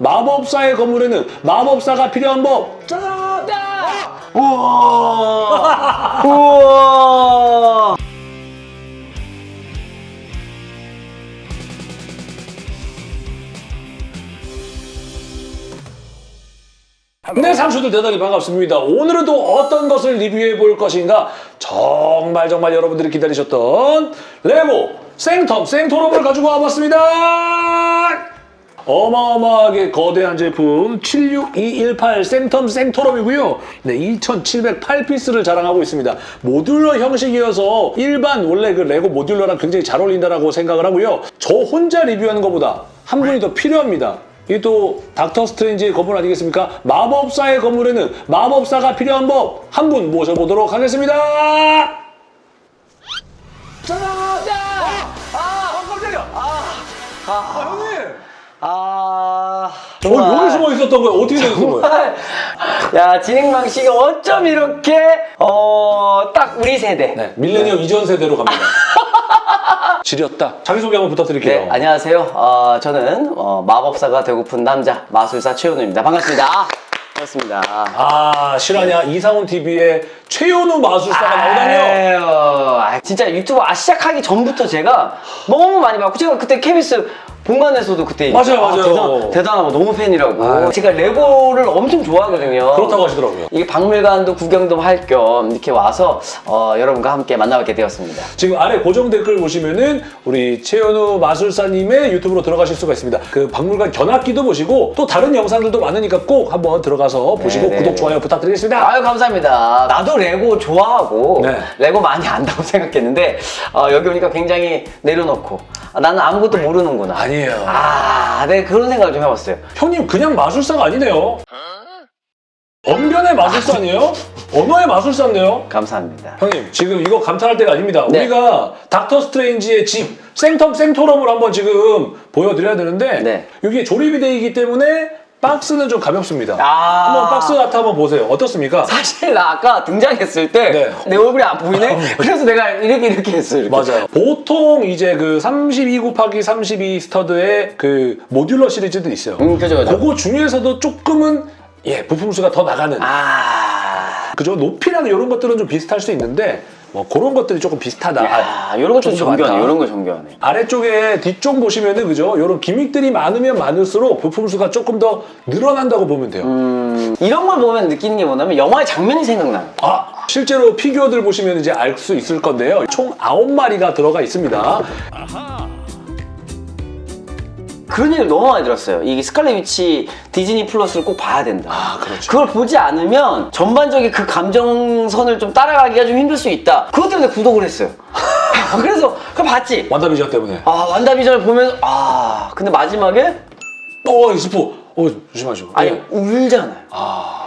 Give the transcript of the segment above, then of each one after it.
마법사의 건물에는 마법사가 필요한 법. 짜잔! 우와! 우와. 네, 상추들 대단히 반갑습니다. 오늘은 또 어떤 것을 리뷰해 볼 것인가? 정말 정말 여러분들이 기다리셨던 레고 생텀 생토럼을 가지고 와봤습니다. 어마어마하게 거대한 제품 76218 생텀 생토럼이고요. 네, 2708피스를 자랑하고 있습니다. 모듈러 형식이어서 일반 원래 그 레고 모듈러랑 굉장히 잘 어울린다라고 생각을 하고요. 저 혼자 리뷰하는 것보다 한 분이 더 필요합니다. 이게 또 닥터 스트레인지의 건물 아니겠습니까? 마법사의 건물에는 마법사가 필요한 법 한 분 모셔보도록 하겠습니다. 짜잔! 아, 깜짝이야. 아, 형님. 아. 어, 여기 숨어 있었던 거야? 어떻게 된 거야? 정말. 야, 진행 방식이 어쩜 이렇게, 어, 딱 우리 세대. 네, 밀레니엄 이전 세대로 갑니다. 지렸다. 자기소개 한번 부탁드릴게요. 네, 안녕하세요. 어, 저는 어, 마법사가 되고픈 남자 마술사 최현우입니다. 반갑습니다. 아, 반갑습니다. 아, 실화냐? 이상훈 TV의 최현우 마술사가 나오다뇨? 아유, 아, 진짜 유튜브 아, 시작하기 전부터 제가 너무 많이 봤고 제가 그때 KBS 본관에서도 그때 맞아요, 아, 맞아요. 대단, 대단 하고 너무 팬이라고 아유. 제가 레고를 엄청 좋아하거든요 그렇다고 하시더라고요. 이게 박물관도 구경도 할 겸 이렇게 와서 어, 여러분과 함께 만나뵙게 되었습니다 지금 아래 고정 댓글 보시면은 우리 최현우 마술사님의 유튜브로 들어가실 수가 있습니다. 그 박물관 견학기도 보시고 또 다른 영상들도 많으니까 꼭 한번 들어가서 보시고 네, 구독, 네. 좋아요 부탁드리겠습니다. 아유 감사합니다 나도 레고 좋아하고 네. 레고 많이 안다고 생각했는데 어, 여기 오니까 굉장히 내려놓고 아, 나는 아무것도 모르는구나 아니 에요. 아, 네 그런 생각을 좀 해봤어요 형님 그냥 마술사가 아니네요. 언변의 마술사 아니에요? 언어의 마술사인데요? 감사합니다 형님 지금 이거 감탄할 때가 아닙니다. 네. 우리가 닥터 스트레인지의 집 생텀 생토럼을 한번 지금 보여드려야 되는데 네. 이게 조립이 되어 있기 때문에 박스는 좀 가볍습니다. 아. 한번 박스 같아 한번 보세요. 어떻습니까? 사실 나 아까 등장했을 때내 네. 얼굴이 안 보이네? 그래서 내가 이렇게 이렇게 했어요. 이렇게. 맞아요. 보통 이제 그 32 곱하기 32 stud의 그 modular 시리즈도 있어요. 음, 그죠, 그죠. 그거 중에서도 조금은 예 부품 수가 더 나가는 아. 그죠 높이랑 이런 것들은 좀 비슷할 수 있는데 뭐 그런 것들이 조금 비슷하다. 야, 이런 것도 정교하네. 이런 거 정교하네. 아래쪽에 뒤쪽 보시면은 그죠 이런 gimmick들이 많으면 많을수록 부품 수가 조금 더 늘어난다고 보면 돼요. 음, 이런 걸 보면 느끼는 게 뭐냐면 영화의 장면이 생각나요. 아 실제로 피규어들 보시면 이제 알 수 있을 건데요. 총 9마리가 들어가 있습니다. 그런 얘기를 너무 많이 들었어요. 이 스칼렛 위치 디즈니 플러스를 꼭 봐야 된다. 아 그렇죠. 그걸 보지 않으면 전반적인 그 감정선을 좀 따라가기가 좀 힘들 수 있다. 그것 때문에 구독을 했어요. 그래서 그걸 봤지. 완다비전 때문에. 아 완다비전을 보면 아 근데 마지막에 어, 이 스포. 어, 조심하시고. 아니 예. 울잖아요. 어,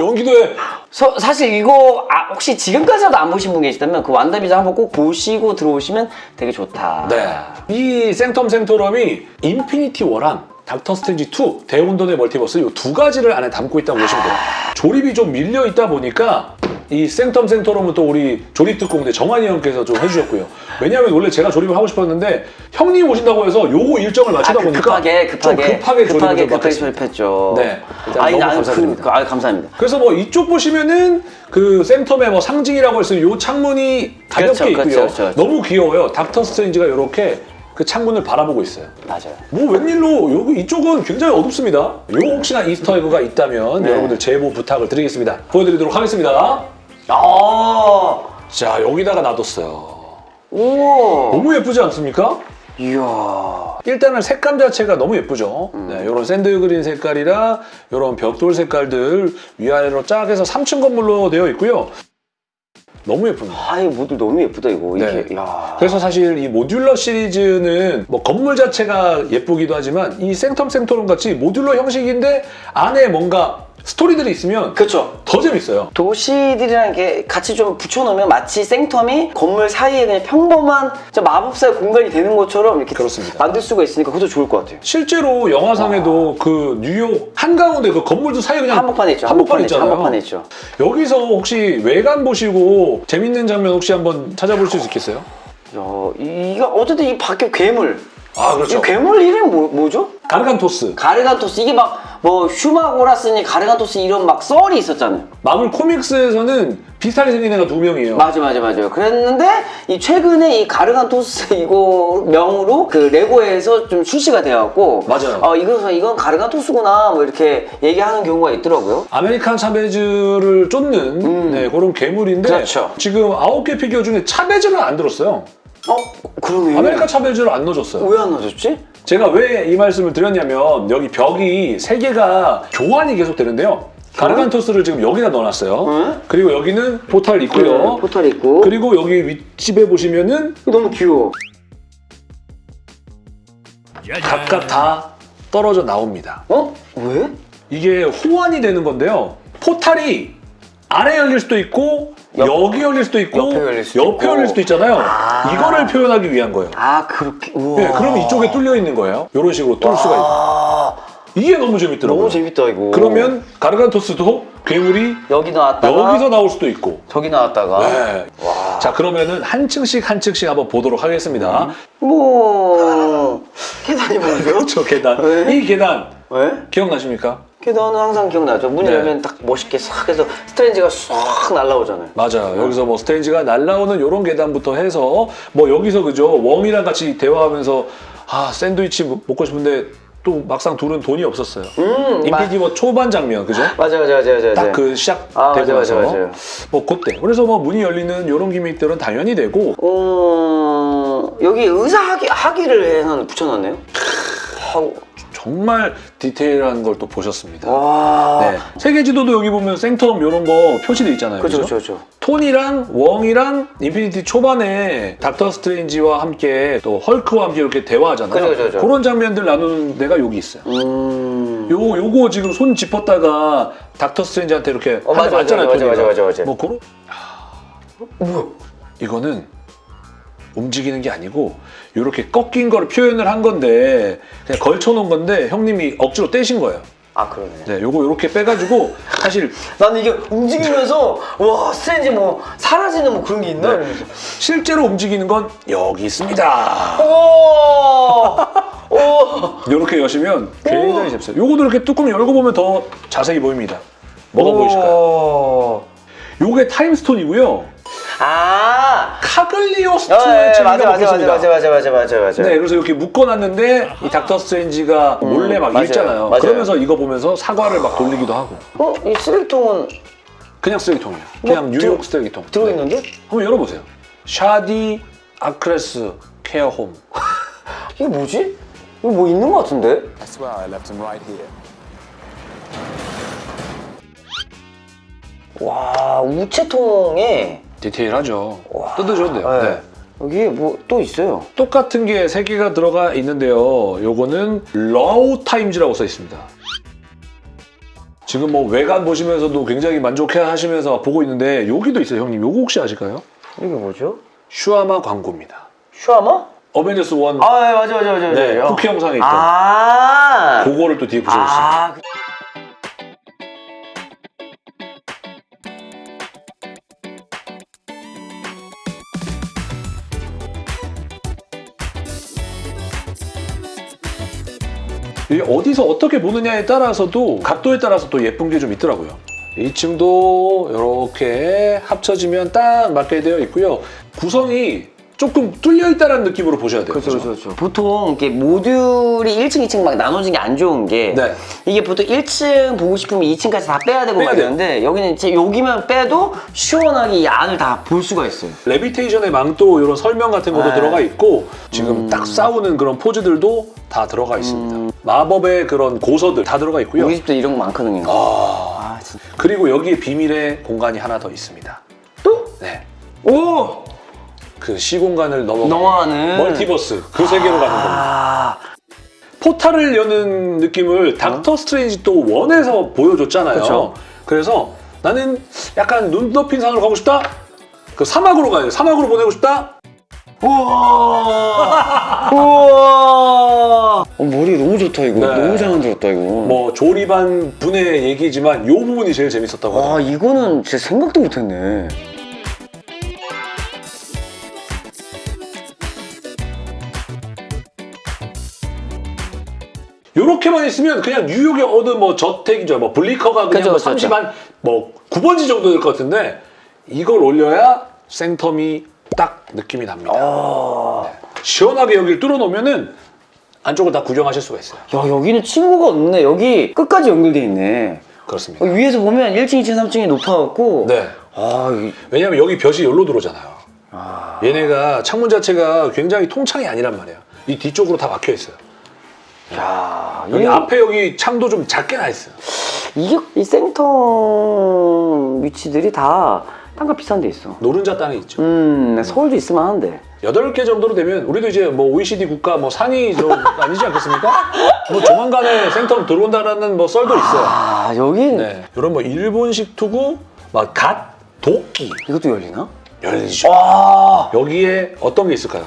연기도 해. 서- 사실 이거 아, 혹시 지금까지라도 안 보신 분 계시다면 그 완다비전 한번 꼭 보시고 들어오시면 되게 좋다. 네. 이 생텀 생토럼이 인피니티 워랑 닥터 스트레인지 2 대혼돈의 멀티버스 이 두 가지를 안에 담고 있다고 보시면 돼요. 조립이 좀 밀려 있다 보니까 이 생텀 생토럼은 또 우리 조립 특공대 정한이 형께서 좀 해주셨고요. 왜냐하면 원래 제가 조립을 하고 싶었는데 형님 오신다고 해서 요거 일정을 아, 맞추다 그 보니까 급하게 좀 급하게 급하게 조립을 급하게 좀 급하게. 조립했죠. 네. 아니 너무 나는 감사드립니다. 그, 아 감사합니다. 그래서 뭐 이쪽 보시면은 그 생텀의 뭐 상징이라고 있는 요 창문이 가볍게 그렇죠, 있고요. 그렇죠, 그렇죠, 그렇죠. 너무 귀여워요. 닥터 스트레인지가 이렇게 그 창문을 바라보고 있어요. 맞아요. 뭐 웬일로 여기 이쪽은 굉장히 어둡습니다. 요 혹시나 Easter egg가 있다면 네. 여러분들 제보 부탁을 드리겠습니다. 보여드리도록 하겠습니다. 아, 자 여기다가 놔뒀어요. 오, 너무 예쁘지 않습니까? 이야, 일단은 색감 자체가 너무 예쁘죠. 음. 네, 이런 sand green 색깔이랑 이런 벽돌 색깔들 위아래로 쫙 해서 3층 건물로 되어 있고요. 너무 예쁩니다. 아, 이 모듈 너무 예쁘다 이거. 네. 이게, 야, 그래서 사실 이 modular 시리즈는 뭐 건물 자체가 예쁘기도 하지만 이 생텀 생토럼 같이 modular 형식인데 안에 뭔가 스토리들이 있으면 그렇죠. 더 재밌어요. 도시들이랑 이렇게 같이 좀 붙여놓으면 마치 생텀이 건물 사이에 그냥 평범한 마법사의 공간이 되는 것처럼 이렇게 그렇습니다. 만들 수가 있으니까 그것도 좋을 것 같아요. 실제로 영화상에도 그 뉴욕 한가운데 그 건물도 사이에 그냥 한복판에 있죠. 한복판 있죠. 있잖아요. 한복판에 있죠. 여기서 혹시 외관 보시고 재밌는 장면 혹시 한번 찾아볼 수 있겠어요? 야, 이- 이거 어쨌든 이 밖에 괴물 아 그렇죠. 이 괴물 이름 뭐, 뭐죠? 가르간토스. 가르간토스 이게 막 뭐 슈마고라스니 가르간토스 이런 막 썰이 있었잖아요. 마블 코믹스에서는 비슷하게 생긴 애가 두 명이에요. 맞아 맞아 맞아요. 그랬는데 이 최근에 이 가르간토스 이거 명으로 그 레고에서 좀 출시가 되었고 맞아요. 어 이건 이건 가르간토스구나 뭐 이렇게 얘기하는 경우가 있더라고요. 아메리칸 차베즈를 쫓는 네, 그런 괴물인데 음. 그렇죠. 지금 아홉 개 피규어 중에 차베즈를 안 들었어요. 어 그러네. 아메리칸 차베즈를 안 넣어줬어요. 왜 안 넣어줬지? 제가 왜 이 말씀을 드렸냐면 여기 벽이 세 개가 교환이 계속 되는데요. 가르간토스를 지금 여기다 넣어놨어요. 응? 그리고 여기는 포탈 있고요. 네, 포탈 있고. 그리고 여기 윗집에 보시면은 너무 귀여워. 각각 다 떨어져 나옵니다. 어? 왜? 이게 호환이 되는 건데요. 포탈이 아래 열릴 수도 있고 옆- 여기 열릴 수도 있고 옆에 열릴 수도 옆에. 열릴 수도 있잖아요. 아. 이거를 표현하기 위한 거예요. 아 그렇게. 우와. 네, 그럼 이쪽에 뚫려 있는 거예요. 이런 식으로 뚫을 수가 있고 아 이게 너무 재밌더라고요. 너무 재밌다 이거. 그러면 가르간토스도 괴물이 여기 나왔다가 여기서 나올 수도 있고. 저기 나왔다가. 네. 와. 자 그러면은 한 층씩 한 층씩 한번 보도록 하겠습니다. 뭐 계단이 뭐죠? 저 계단. 왜? 이 계단 왜? 기억나십니까? 계단은 항상 기억나죠. 문 네. 열면 딱 멋있게 싹 해서 스트레인지가 싹 날라오잖아요. 맞아요. 여기서 뭐 스트레인지가 날라오는 이런 계단부터 해서 뭐 여기서 그죠 웡이랑 같이 대화하면서 아 샌드위치 먹- 먹고 싶은데 또 막상 둘은 돈이 없었어요. 음, 마- 인피니워 초반 장면 그죠? 맞아 맞아 맞아 맞아. 딱 그 시작 아, 되고 맞아, 나서 맞아, 맞아요. 뭐 그때 그래서 뭐 문이 열리는 이런 gimmick들은 당연히 되고 어 여기 의사 학위 학위를 하나 붙여놨네요. 하고 정말 디테일한 걸 또 보셨습니다. 와. 네. 세계 지도도 여기 보면 생텀 이런 거 표시돼 있잖아요. 그렇죠 그죠? 그렇죠 그렇죠. 토니랑 웡이랑 인피니티 초반에 닥터 스트레인지와 함께 또 헐크와 함께 이렇게 대화하잖아요. 그죠, 그죠, 그죠. 런 장면들 나누는 데가 여기 있어요. 음. 요 요거 지금 손 짚었다가 닥터 스트레인지한테 이렇게 어, 맞아, 맞잖아요. 맞아, 맞아, 토니가. 맞아, 맞아. 뭐 그런 뭐야? 이거는 움직이는 게 아니고 이렇게 꺾인 거를 표현을 한 건데 그냥 걸쳐놓은 건데 형님이 억지로 떼신 거예요. 아 그러네. 네, 요거 이렇게 빼가지고 사실 나는 이게 움직이면서 와 스트레인지 뭐 사라지는 뭐 그런 게 있나? 네. 실제로 움직이는 건 여기 있습니다. 오. 오. 이렇게 여시면 굉장히 재밌어요. 요거도 이렇게 뚜껑 열고 보면 더 자세히 보입니다. 뭐가 보이실까요? 오. 요게 Time Stone이고요. 아. 카글리오 어, 스트로의 예, 재미가 맞아 맞아 맞아. 맞아 맞아 맞아 맞아 맞아. 네, 그래서 이렇게 묶어놨는데 이 닥터 스트레인지가 몰래 막 음, 맞아요. 읽잖아요. 맞아요. 그러면서 이거 보면서 사과를 막 돌리기도 하고. 어? 이 쓰레기통은 그냥 쓰레기통이에요. 그냥 뭐, 뉴욕 들어- 쓰레기통. 들어있는데? 네. 한번 열어보세요. Shady Acres Care Home. 이게 뭐지? 이거 뭐 있는 것 같은데? I swear I left him right here. 와 우체통에 디테일하죠. 뜯으셔도 돼요. 네. 네. 여기 뭐 또 있어요. 똑같은 게세 개가 들어가 있는데요. 요거는 러우 타임즈라고 써 있습니다. 지금 뭐 외관 보시면서도 굉장히 만족해 하시면서 보고 있는데 여기도 있어요, 형님. 요거 혹시 아실까요? 이게 뭐죠? 슈아마 광고입니다. 슈아마? 어벤져스 1 아 네, 맞아 맞아 맞아. 네, 맞아. 쿠키 영상에 있던 아. 그거를 또 뒤에 붙여줬습니다. 아. 어디서 어떻게 보느냐에 따라서도 각도에 따라서 또 예쁜 게 좀 있더라고요. 2층도 이렇게 합쳐지면 딱 맞게 되어 있고요. 구성이 조금 뚫려 있다는 느낌으로 보셔야 돼요. 그죠? 그렇죠. 보통 이렇게 모듈이 1층, 2층 막 나눠진 게 안 좋은 게 네. 이게 보통 1층 보고 싶으면 2층까지 다 빼야 되고 빼야. 이러는데 여기는 이제 여기만 빼도 시원하게 이 안을 다 볼 수가 있어요. levitation의 망토 이런 설명 같은 것도 네. 들어가 있고 지금 음. 딱 싸우는 그런 포즈들도 다 들어가 있습니다. 마법의 그런 고서들 다 들어가 있고요. 우리 집도 이런 거 많거든요. 아, 아. 그리고 여기에 비밀의 공간이 하나 더 있습니다. 또? 네. 오! 그 시공간을 넘어 넘어가는. 멀티버스 그 세계로 가는 겁니다. 아, 포탈을 여는 느낌을 닥터 스트레인지 또 원에서 보여줬잖아요. 그쵸. 래서 나는 약간 눈 덮인 산으로 가고 싶다. 그 사막으로 가요. 사막으로 보내고 싶다. 우와! 우와! 어, 머리 너무 좋다, 이거. 네. 너무 잘 만들었다, 이거. 뭐 조립한 분의 얘기지만 이 부분이 제일 재밌었다고 와, 하더라고요. 이거는 진짜 생각도 못 했네. 요렇게만 있으면 그냥 뉴욕의 어느 뭐 저택이죠. 뭐 블리커가 그냥 뭐 그죠, 30한 뭐 9번지 정도 될 것 같은데 이걸 올려야 생텀이 딱 느낌이 납니다. 아. 네. 시원하게 여기를 뚫어놓으면은 안쪽을 다 구경하실 수가 있어요. 야 여기는 친구가 없네. 여기 끝까지 연결돼 있네. 그렇습니다. 어, 위에서 보면 1층, 2층, 3층이 높아갖고 네. 아 이- 왜냐면 여기 볕이 여기로 들어오잖아요. 얘네가 창문 자체가 굉장히 통창이 아니란 말이에요. 이 뒤쪽으로 다 막혀 있어요. 야 여기 이- 앞에 여기 창도 좀 작게 나 있어요. 이게 이 생텀 위치들이 다 땅값 비싼 데 있어. 노른자 땅이 있죠. 음 서울도 있으면 하는데. 여덟 개 정도로 되면 우리도 이제 뭐 OECD 국가 뭐 상위 좀 아니지 않겠습니까? 뭐 조만간에 생텀 들어온다라는 뭐 썰도 있어요. 아 여긴 네. 이런 뭐 일본식 투구, 막 갓, 도끼 이것도 열리나? 열리죠. 와 여기에 어떤 게 있을까요?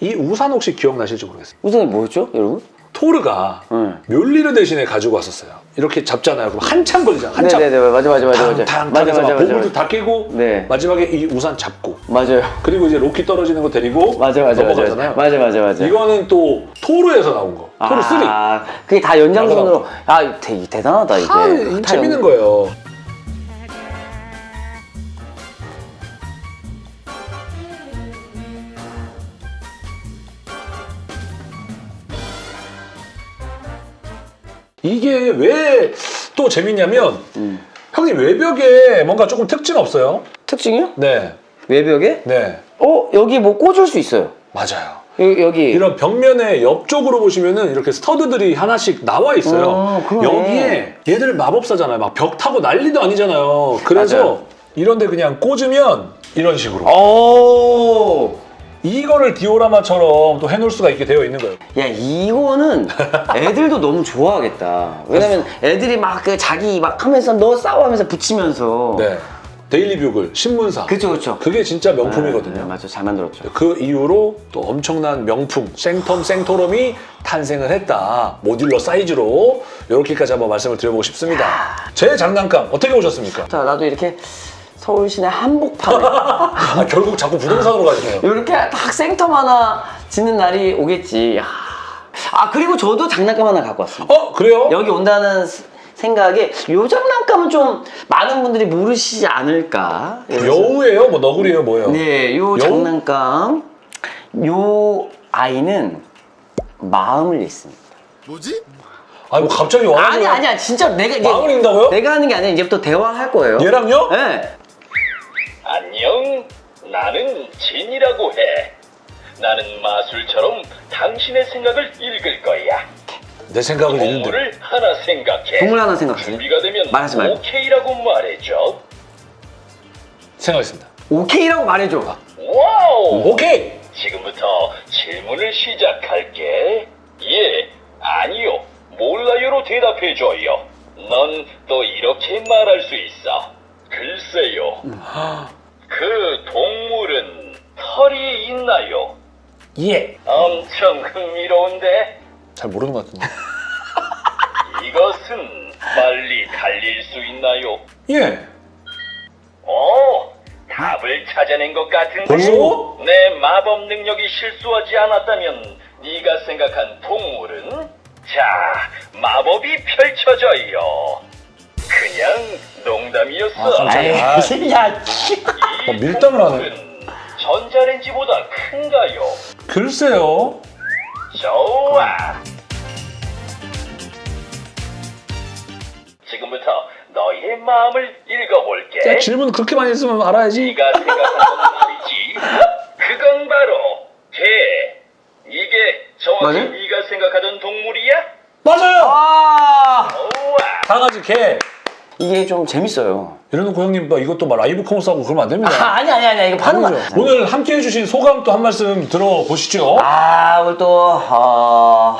이 우산 혹시 기억나실지 모르겠어요. 우선이 뭐였죠, 여러분? 토르가 네. 멸리를 대신에 가지고 왔었어요. 이렇게 잡잖아요. 그럼 한참 걸리잖아. 한참. 네네네 맞아 맞아 맞아 맞아 탕탕 맞아 맞아 막 맞아 맞아 다 깨고 네. 마지막에 이 우산 잡고 맞아요 그리고 이제 로키 떨어지는 거 데리고 맞아 맞아 맞아 넘어가잖아요. 맞아 맞아 맞아 이거는 또 토르에서 나온 거. 토르 3. 아 그게 다 연장선으로 아 대, 대단하다 이게 다 다 재밌는 연- 거예요. 이게 왜 또 재밌냐면 음. 형님 외벽에 뭔가 조금 특징 없어요? 특징이요? 네, 외벽에? 네, 어 여기 뭐 꽂을 수 있어요 맞아요. 여기, 여기. 이런 벽면에 옆쪽으로 보시면은 이렇게 스터드들이 하나씩 나와 있어요. 어. 여기에 얘들 마법사잖아요. 막 벽 타고 난리도 아니잖아요. 그래서 맞아요. 이런데 그냥 꽂으면 이런 식으로 오. 이거를 디오라마처럼 또 해놓을 수가 있게 되어 있는 거예요. 야 이거는 애들도 너무 좋아하겠다. 왜냐면 애들이 막 그 자기 막 하면서 너 싸워 하면서 붙이면서. 네, 데일리 뷰글 신문사. 그쵸 그쵸. 그게 진짜 명품이거든요. 네, 맞아 잘 만들었죠. 그 이후로 또 엄청난 명품 생텀 생토럼이 탄생을 했다. modular 사이즈로 이렇게까지 한번 말씀을 드려보고 싶습니다. 제 장난감 어떻게 보셨습니까? 자 나도 이렇게 서울 시내 한복판에 아, 결국 자꾸 부동산으로 가시네요. 이렇게 딱 생텀 하나 짓는 날이 오겠지. 야. 아 그리고 저도 장난감 하나 갖고 왔습니다. 어 그래요? 여기 온다는 스- 생각에 요 장난감은 좀 많은 분들이 모르시지 않을까. 여우예요? 뭐 너구리예요? 뭐예요? 네, 요 여우? 장난감 요 아이는 마음을 읽습니다. 아니 뭐 갑자기 와가지고 아니 아니야 진짜 내가 마음을 읽는다고요? 내가 하는 게 아니라 이제부터 대화할 거예요. 얘랑요? 네. 안녕, 나는 진이라고 해. 나는 마술처럼 당신의 생각을 읽을 거야. 내 생각을 읽는데 동물을 하나 생각해. 동물 하나 생각하세요. 준비가 되면 말하지 말고. 오케이라고 말해줘. 생각했습니다. 오케이라고 말해줘. 와우! 오케이! 지금부터 질문을 시작할게. 예, 아니요, 몰라요로 대답해줘요. 넌 또 이렇게 말할 수 있어. 글쎄요. 그 동물은 털이 있나요? 예! 엄청 흥미로운데 잘 모르는 것 같은데 이것은 빨리 달릴 수 있나요? 예! 어, 답을 찾아낸 것 같은데 벌써? 내 마법 능력이 실수하지 않았다면 네가 생각한 동물은 자, 마법이 펼쳐져요. 그냥 농담이었어. 아. 아이, 야, 이 어, 밀당을 하네. 전자레인지보다 큰가요? 글쎄요 좋아. 지금부터 너의 마음을 읽어볼게. 야, 질문 그렇게 많이 했으면 알아야지 네가 생각한 건 말이지. 그건 바로 개. 이게 정확히 맞아요? 네가 생각하던 동물이야? 맞아요! 아, 좋아. 강아지 개 이게 좀 재밌어요. 이래놓고 형님 막 이것도 막 live commerce 하고 그러면 안 됩니다 아, 아니 아니 아니 이거 파는 거. 오늘 함께 해주신 소감 또 한 말씀 들어보시죠 아, 오늘 또 어,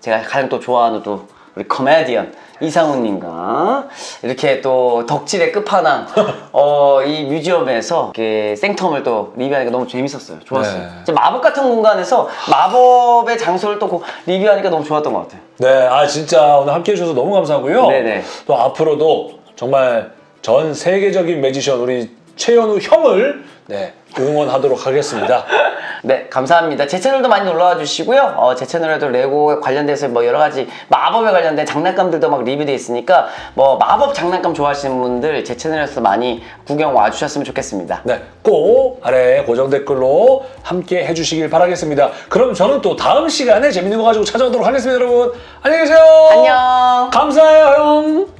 제가 가장 또 좋아하는 또 우리 코미디언 이상훈님과 이렇게 또 덕질의 끝판왕 어, 이 뮤지엄에서 이렇게 생텀을 또 리뷰하니까 너무 재밌었어요. 좋았어요. 네. 마법 같은 공간에서 마법의 장소를 또 고- 리뷰하니까 너무 좋았던 것 같아요. 네, 아 진짜 오늘 함께 해 주셔서 너무 감사하고요. 네네. 또 앞으로도 정말 전 세계적인 매지션 우리 최현우 형을 네, 응원하도록 하겠습니다. 네, 감사합니다. 제 채널도 많이 놀러와 주시고요. 어, 제 채널에도 레고 관련돼서 뭐 여러 가지 마법에 관련된 장난감들도 막 리뷰돼 있으니까 뭐 마법 장난감 좋아하시는 분들 제 채널에서 많이 구경 와 주셨으면 좋겠습니다. 네, 꼭 아래 고정 댓글로 함께 해주시길 바라겠습니다. 그럼 저는 또 다음 시간에 재밌는 거 가지고 찾아오도록 하겠습니다, 여러분. 안녕히 계세요. 안녕. 감사해요, 형.